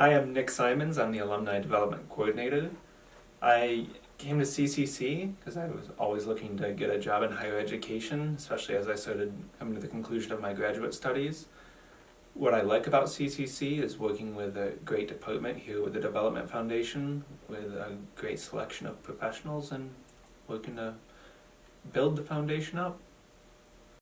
Hi, I'm Nick Simons. I'm the Alumni Development Coordinator. I came to CCC because I was always looking to get a job in higher education, especially as I started coming to the conclusion of my graduate studies. What I like about CCC is working with a great department here with the Development Foundation, with a great selection of professionals and working to build the foundation up